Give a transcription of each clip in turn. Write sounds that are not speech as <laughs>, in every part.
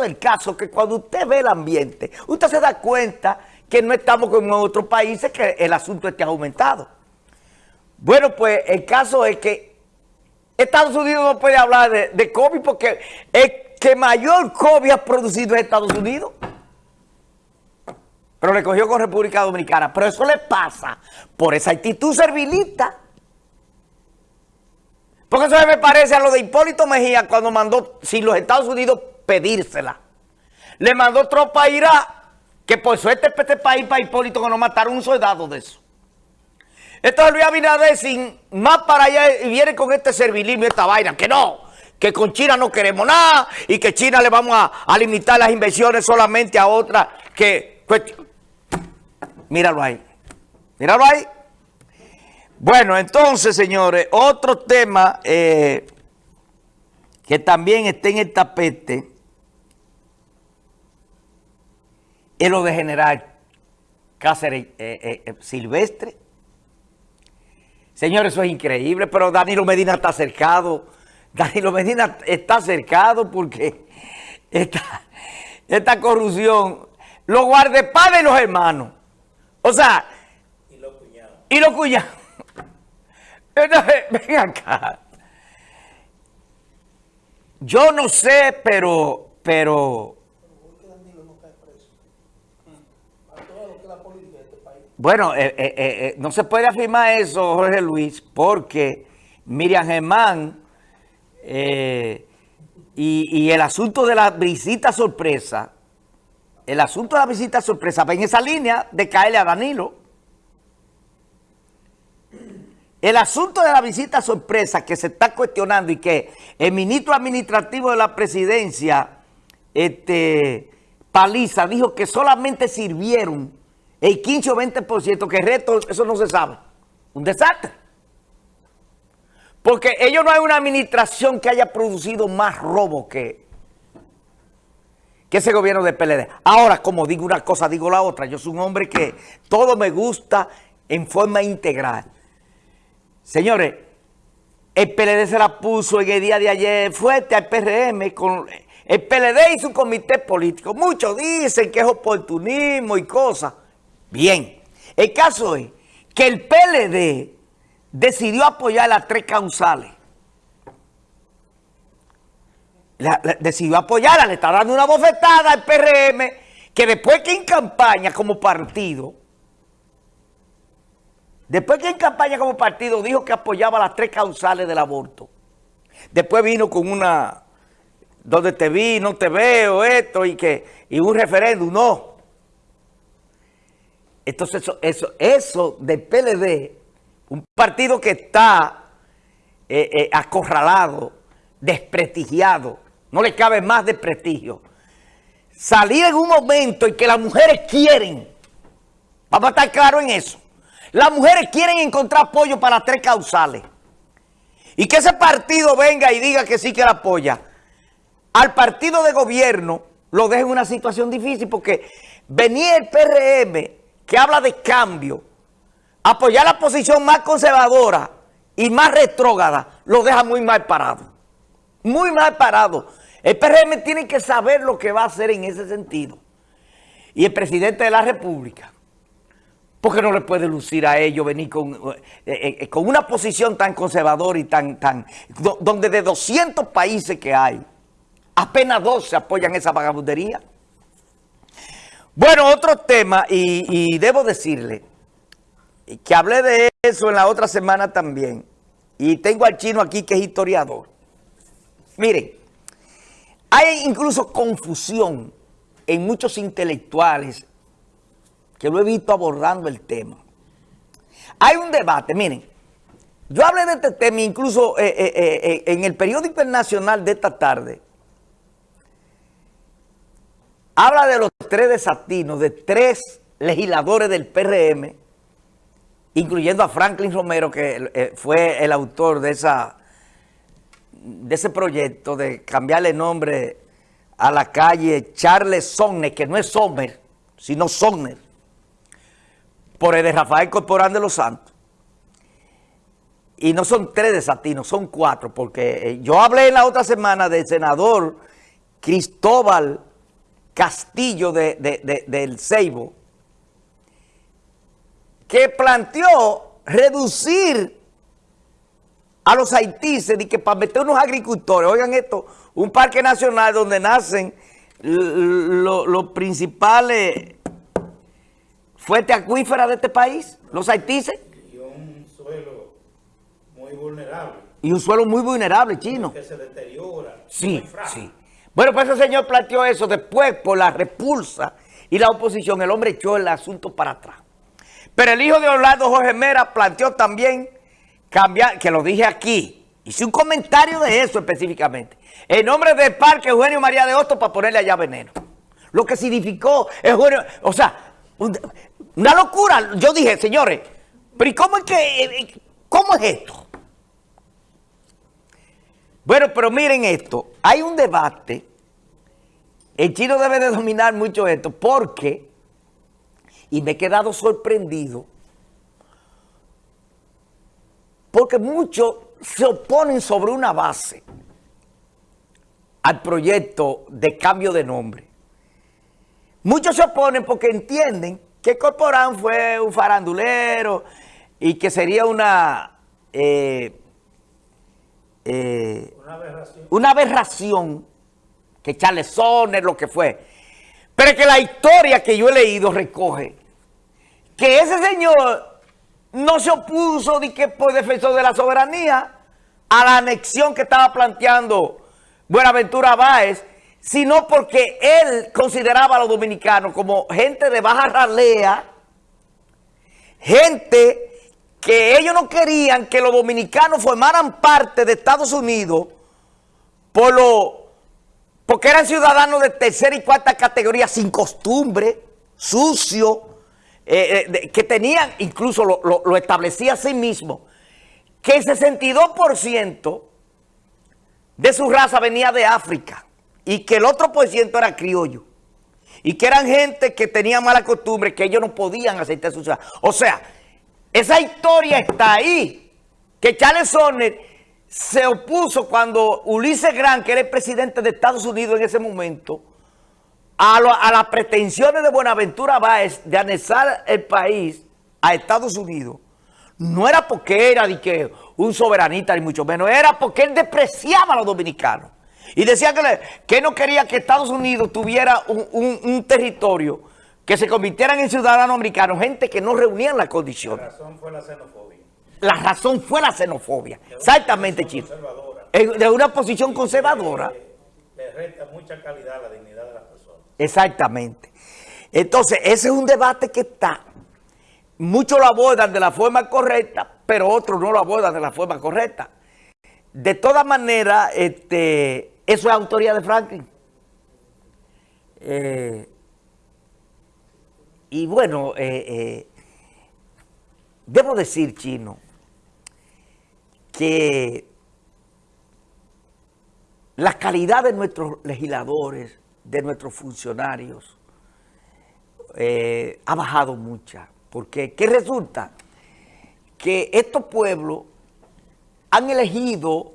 del caso que cuando usted ve el ambiente, usted se da cuenta que no estamos como en otros países que el asunto esté aumentado. Bueno, pues el caso es que Estados Unidos no puede hablar de, COVID porque el que mayor COVID ha producido es Estados Unidos. Pero le cogió con República Dominicana. Pero eso le pasa por esa actitud servilista. Porque eso me parece a lo de Hipólito Mejía cuando mandó, sin los Estados Unidos, pedírsela. Le mandó tropa a Irak, que por suerte para este país, para Hipólito, que no mataron un soldado de eso. Entonces Luis Abinader sin más para allá y viene con este servilismo y esta vaina, que no, que con China no queremos nada y que China le vamos a, a limitar las inversiones solamente a otras que... Pues, míralo ahí, míralo ahí. Bueno, entonces, señores, otro tema eh, que también está en el tapete es lo de generar Cáceres eh, eh, eh, Silvestre. Señores, eso es increíble, pero Danilo Medina está cercado. Danilo Medina está cercado porque esta, esta corrupción, los guardaespaldas y los hermanos. O sea, y los cuñados. Y los cuñados. <laughs> Entonces, ven acá. Yo no sé, pero, pero... Bueno, eh, eh, eh, no se puede afirmar eso, Jorge Luis, porque Miriam Germán y, y, el asunto de la visita sorpresa, el asunto de la visita sorpresa va en esa línea de caerle a Danilo. El asunto de la visita sorpresa que se está cuestionando y que el ministro administrativo de la presidencia, este, Paliza, dijo que solamente sirvieron el 15 o 20%, que el resto, eso no se sabe. Un desastre. Porque ellos no hay una administración que haya producido más robo que, que ese gobierno de PLD. Ahora, como digo una cosa, digo la otra. Yo soy un hombre que todo me gusta en forma integral. Señores, el PLD se la puso en el día de ayer fuerte al PRM con el PLD y su comité político. Muchos dicen que es oportunismo y cosas. Bien, el caso es que el PLD decidió apoyar las tres causales. decidió apoyarla, le está dando una bofetada al PRM que después que en campaña como partido Después que en campaña como partido dijo que apoyaba las tres causales del aborto. Después vino con una, donde te vi, no te veo, esto, y que y un referéndum, no. Entonces eso, eso, eso del PLD, un partido que está eh, eh, acorralado, desprestigiado, no le cabe más desprestigio. Salir en un momento en que las mujeres quieren, vamos a estar claros en eso, las mujeres quieren encontrar apoyo para tres causales. Y que ese partido venga y diga que sí que la apoya. Al partido de gobierno lo deja en una situación difícil porque venía el PRM que habla de cambio, apoyar la posición más conservadora y más retrógrada, lo deja muy mal parado. Muy mal parado. El PRM tiene que saber lo que va a hacer en ese sentido. Y el presidente de la República porque no le puede lucir a ellos venir con, eh, eh, con una posición tan conservadora y tan, tan, donde de 200 países que hay, apenas 12 apoyan esa vagabundería? Bueno, otro tema, y, debo decirle que hablé de eso en la otra semana también, y tengo al chino aquí que es historiador. Miren, hay incluso confusión en muchos intelectuales que lo he visto abordando el tema. Hay un debate, miren, yo hablé de este tema incluso eh, eh, eh, en el periódico internacional de esta tarde. Habla de los tres desatinos, de tres legisladores del PRM, incluyendo a Franklin Romero, que fue el autor de, esa, de ese proyecto de cambiarle nombre a la calle Charles Somner, que no es Sommer, sino Somner por el de Rafael Corporán de los Santos. Y no son tres desatinos, son cuatro, porque eh, yo hablé en la otra semana del senador Cristóbal Castillo de, del Ceibo, que planteó reducir a los haitíes y que para meter unos agricultores, oigan esto, un parque nacional donde nacen los principales fuentes acuíferas de este país, los haitíes. Y un suelo muy vulnerable. Y un suelo muy vulnerable, chino. Que se deteriora. Sí, sí. Bueno, pues ese señor planteó eso después por la repulsa y la oposición. El hombre echó el asunto para atrás. Pero el hijo de Orlando Jorge Mera planteó también cambiar, que lo dije aquí, hice un comentario de eso específicamente, en nombre del parque Eugenio María de Hostos para ponerle allá veneno. Lo que significó Eugenio, o sea, una locura. Yo dije, señores, pero ¿y cómo es que, cómo es esto? Bueno, pero miren esto, hay un debate, el chino debe de dominar mucho esto, porque, y me he quedado sorprendido, porque muchos se oponen sobre una base al proyecto de cambio de nombre. Muchos se oponen porque entienden que Corporán fue un farandulero y que sería una... Eh, eh, una aberración. Que Charles Sonner, lo que fue. Pero que la historia que yo he leído recoge que ese señor no se opuso de que por defensor de la soberanía a la anexión que estaba planteando Buenaventura Báez, sino porque él consideraba a los dominicanos como gente de baja ralea, gente que ellos no querían que los dominicanos formaran parte de Estados Unidos por lo, porque eran ciudadanos de tercera y cuarta categoría sin costumbre, sucio, eh, eh, que tenían, incluso lo, establecía a sí mismo, que el 62% de su raza venía de África y que el otro por ciento era criollo. Y que eran gente que tenía mala costumbre, que ellos no podían aceptar su ciudad. O sea, esa historia está ahí. Que Charles Sonner se opuso cuando Ulises Grant, que era el presidente de Estados Unidos en ese momento, a, las pretensiones de Buenaventura Báez de anexar el país a Estados Unidos. No era porque era de que un soberanista, ni mucho menos. Era porque él despreciaba a los dominicanos. Y decía que, que no quería que Estados Unidos tuviera un territorio que se convirtieran en ciudadanos americanos, gente que no reunían las condiciones. La razón fue la xenofobia. La razón fue la xenofobia. Exactamente, Chico. De una posición conservadora. Le, resta mucha calidad a la dignidad de las personas. Exactamente. Entonces, ese es un debate que está. Muchos lo abordan de la forma correcta, pero otros no lo abordan de la forma correcta. De todas maneras, este, eso es autoría de Franklin. Eh, y bueno, eh, eh, debo decir, Chino, que la calidad de nuestros legisladores, de nuestros funcionarios, eh, ha bajado mucha. Porque, ¿qué resulta? Que estos pueblos han elegido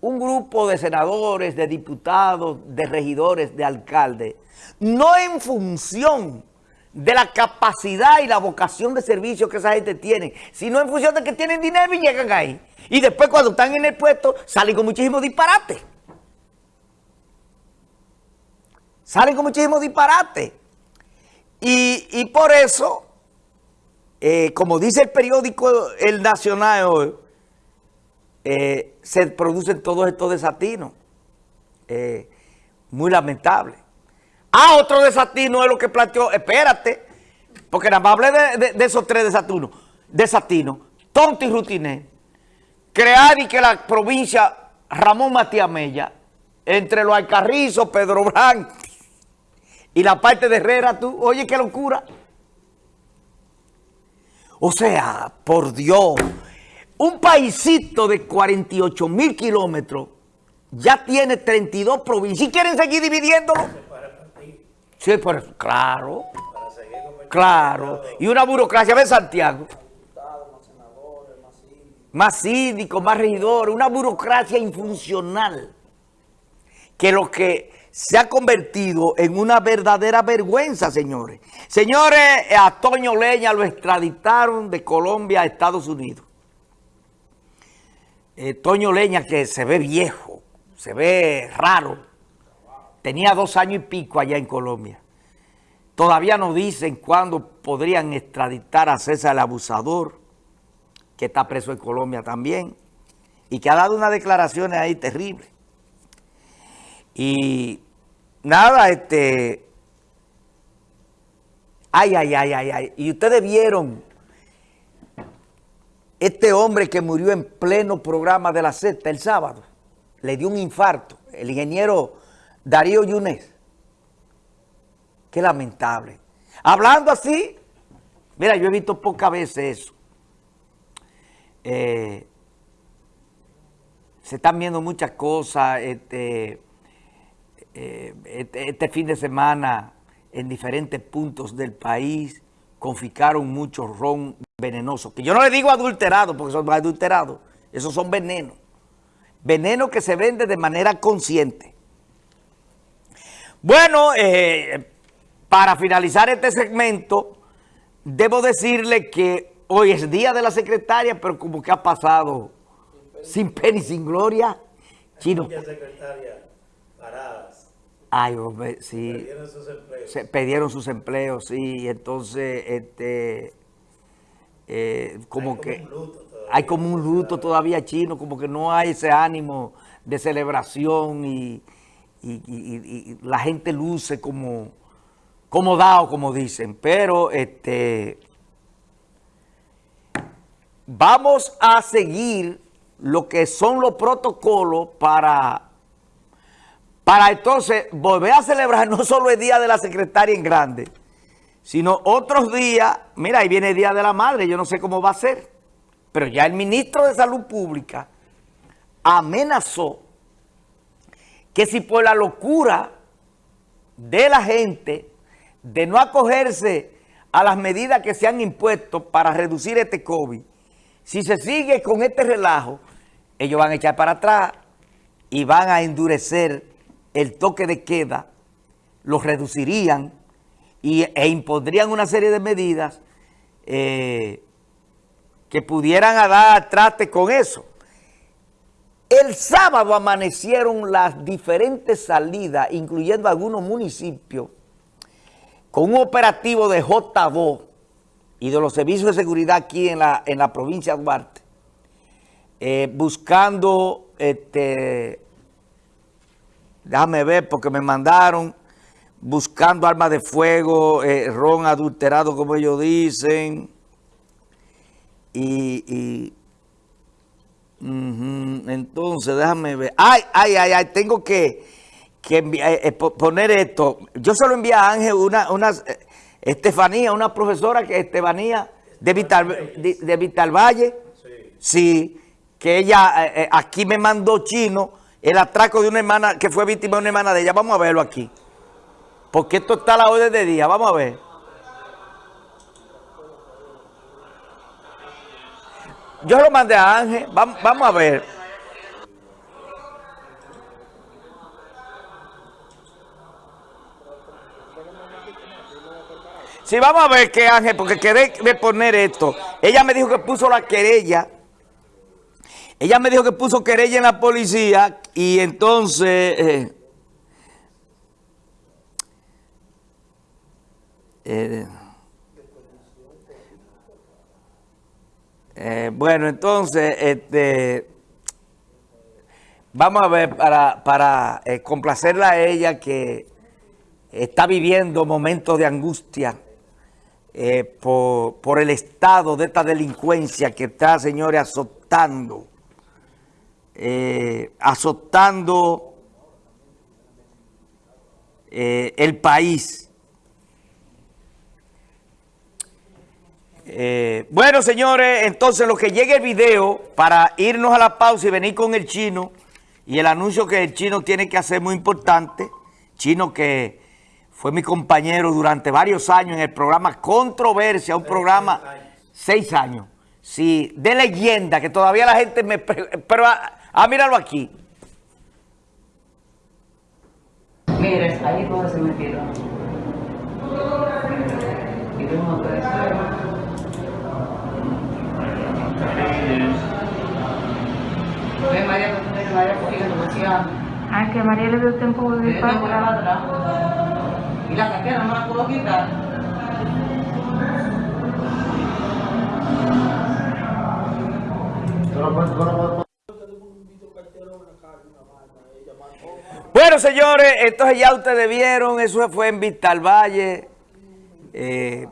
un grupo de senadores, de diputados, de regidores, de alcaldes, no en función de la capacidad y la vocación de servicio que esa gente tiene, sino en función de que tienen dinero y llegan ahí. Y después cuando están en el puesto salen con muchísimos disparates. Salen con muchísimos disparates. Y, por eso, eh, como dice el periódico El Nacional hoy, eh, se producen todos estos desatinos. Eh, muy lamentable. Ah, otro desatino es lo que planteó, espérate, porque nada más hablé de, esos tres desatinos, desatinos, tonto y rutiné, crear y que la provincia Ramón Matías Mella, entre los Alcarrizos, Pedro Brán y la parte de Herrera, tú, oye, qué locura. O sea, por Dios, un paisito de 48 mil kilómetros ya tiene 32 provincias y quieren seguir dividiéndolo. Sí, pues claro. Claro. Y una burocracia, ¿ves Santiago? Más síndicos, más regidores, una burocracia infuncional. Que lo que se ha convertido en una verdadera vergüenza, señores. Señores, a Toño Leña lo extraditaron de Colombia a Estados Unidos. Eh, Toño Leña, que se ve viejo, se ve raro, tenía dos años y pico allá en Colombia. Todavía no dicen cuándo podrían extraditar a César el Abusador, que está preso en Colombia también, y que ha dado unas declaraciones ahí terribles. Y nada, este... Ay, ay, ay, ay, ay. Y ustedes vieron este hombre que murió en pleno programa de la sexta el sábado. Le dio un infarto. El ingeniero Darío Yunes. Qué lamentable. Hablando así, mira, yo he visto pocas veces eso. Eh, se están viendo muchas cosas. Este, eh, este, este, fin de semana en diferentes puntos del país confiscaron mucho ron venenoso. Que yo no le digo adulterado porque son adulterados. Esos son venenos. Veneno que se vende de manera consciente. Bueno, eh, para finalizar este segmento, debo decirle que hoy es día de la secretaria, pero como que ha pasado sin pena y sin gloria. Chino. secretaria paradas. Ay, hombre, sí. Perdieron sus empleos. Se perdieron sus empleos, sí. Entonces, este, eh, como que hay como un luto todavía chino, como que no hay ese ánimo de celebración y, la gente luce como, como como dicen. Pero, este, vamos a seguir lo que son los protocolos para, para entonces volver a celebrar <laughs> no solo el Día de la Secretaria en Grande, sino otros días, mira, ahí viene el Día de la Madre, yo no sé cómo va a ser, pero ya el ministro de Salud Pública amenazó que si por la locura de la gente de no acogerse a las medidas que se han impuesto para reducir este COVID, si se sigue con este relajo, ellos van a echar para atrás y van a endurecer el toque de queda, lo reducirían y, e impondrían una serie de medidas eh, que pudieran dar traste con eso. El sábado amanecieron las diferentes salidas, incluyendo algunos municipios, con un operativo de JBO y de los servicios de seguridad aquí en la, en la provincia de Duarte, eh, buscando, este, déjame ver porque me mandaron, buscando armas de fuego, eh, ron adulterado como ellos dicen, y, entonces déjame ver, ay, ay, ay, ay, tengo que, eh, poner esto, yo solo envié a Ángel una, una Estefanía, una profesora que Estefanía de Vital, de, Vital Valle, sí que ella eh, eh, aquí me mandó chino el atraco de una hermana que fue víctima de una hermana de ella. Vamos a verlo aquí. Porque esto está a la orden de día. Vamos a ver. Yo lo mandé a Ángel. Vamos, vamos a ver. Sí, vamos a ver qué Ángel, porque quedé de poner esto. Ella me dijo que puso la querella ella me dijo que puso querella en la policía y entonces... Eh, eh, eh, bueno, entonces, este, vamos a ver, para, para complacerla a ella que está viviendo momentos de angustia por, por el estado de esta delincuencia que está, señores, azotando eh, azotando eh, el país. Eh, bueno, señores, entonces lo que llegue el video para irnos a la pausa y venir con el chino y el anuncio que el chino tiene que hacer muy importante, chino que fue mi compañero durante varios años en el programa Controversia, un programa, seis años, sí, de leyenda, que todavía la gente me... Pero Ah, míralo aquí. Mire, ahí donde se metieron. Y tengo una presión. Ve María, ve María demasiado. Ay, que María le dio tiempo de ir para atrás. Y la cartera no la puedo quitar. Bueno, señores, entonces ya ustedes vieron, eso fue en Vista al Valle, eh,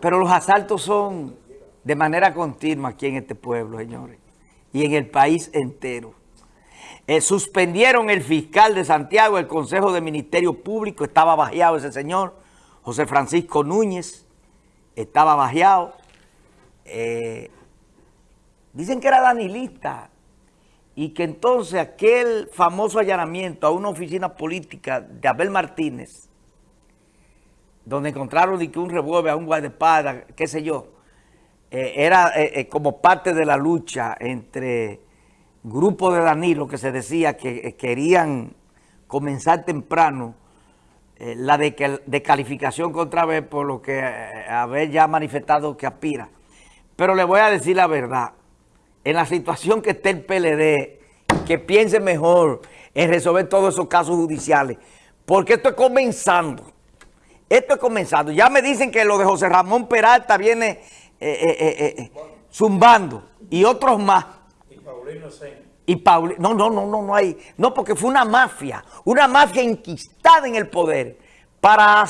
pero los asaltos son de manera continua aquí en este pueblo, señores, y en el país entero. Eh, suspendieron el fiscal de Santiago, el Consejo de Ministerio Público, estaba bajeado ese señor, José Francisco Núñez, estaba bajeado. Eh, dicen que era danilista, y que entonces aquel famoso allanamiento a una oficina política de Abel Martínez, donde encontraron que un revólver a un guardaespaldas, qué sé yo, eh, era como parte de la lucha entre grupos de Danilo que se decía que eh, querían comenzar temprano eh, la descalificación contra Abel por lo que eh, Abel ya manifestado que aspira. Pero le voy a decir la verdad, en la situación que esté el PLD, que piense mejor en resolver todos esos casos judiciales, porque esto es comenzando. Esto es comenzando. Ya me dicen que lo de José Ramón Peralta viene eh, zumbando y otros más. Y Paulino no, no, no, no, no hay, no, porque fue una mafia, una mafia enquistada en el poder para